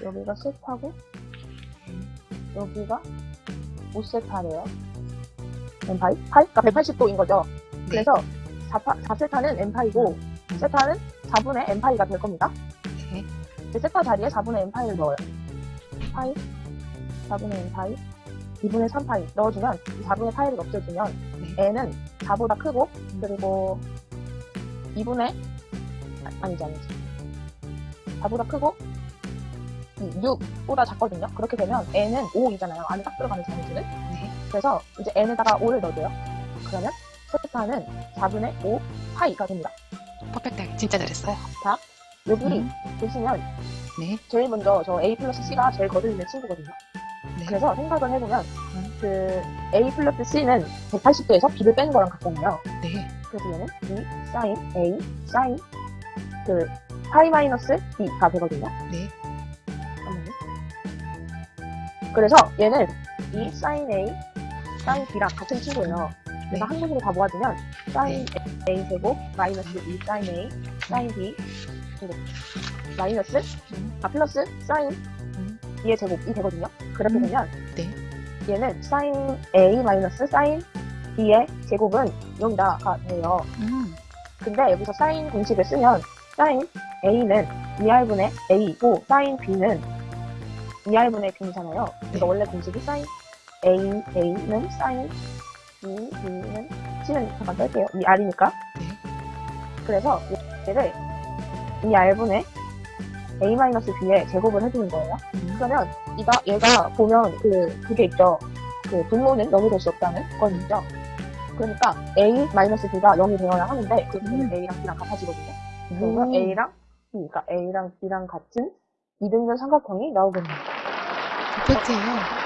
여기가 세타고 여기가 5세타래요. 엠파이? 파이가 180도인 거죠. 네. 그래서 4, 4세타는 엠파이고 세타는 4분의 엠파이가 될 겁니다. 네. 세타 자리에 4분의 엠파이를 넣어요. 파이, 4분의 엠파이, 2분의 3파이 넣어주면 4분의 파이를 없애주면 네. n은 4보다 크고 그리고 2분의 아, 아니지 아니지 4보다 크고 6보다 작거든요. 그렇게 되면 n은 5이잖아요. 안에 딱 들어가는 자리수는. 네. 그래서 이제 n에다가 5를 넣어줘요. 그러면 세타는 4분의 5 파이가 됩니다. 퍼펙트. 진짜 잘했어요. 여기 음. 보시면 네. 제일 먼저 저 a 플러스 c가 제일 거슬리는 친구거든요. 네. 그래서 생각을 해보면 음. 그 a 플러스 c는 180도에서 b를 빼는 거랑 같잖아요. 네. 그래서 얘는 b 사인 a 사인 그 파이 마이너스 b가 되거든요. 네. 그래서 얘는 이 사인 a 사인 b랑 같은 친구예요. 그래서 네. 한국으로 다 모아주면 사인 a 제곱 마이너스 2 사인 a 사인 b 그리고 마이너스 음. 아 플러스 사인 음. b의 제곱이 되거든요. 그렇게 음. 되면 네. 얘는 사인 a 마이너스 사인 b의 제곱은 0이다가 돼요. 음. 근데 여기서 사인 공식을 쓰면 사인 a는 2r분의 a이고 사인 b는 2r분의 b잖아요. 그래서 네. 원래 공식이 사인 a a는 사인 b b는 c는 잠깐 뺄게요. 2r이니까. 네. 그래서 얘를 2r분의 a 마이너스 b의 제곱을 해주는 거예요. 음. 그러면 이가 얘가 보면 그 그게 있죠. 그 분모는 0이 될 수 없다는 건 있죠. 그러니까 a 마이너스 b가 0이 되어야 하는데 그 음. a랑 b랑 같아지거든요. 그러면 음. a랑 b, 그러니까 a랑 b랑 같은 이등변 삼각형이 나오겠네요. 퍼펙트예요.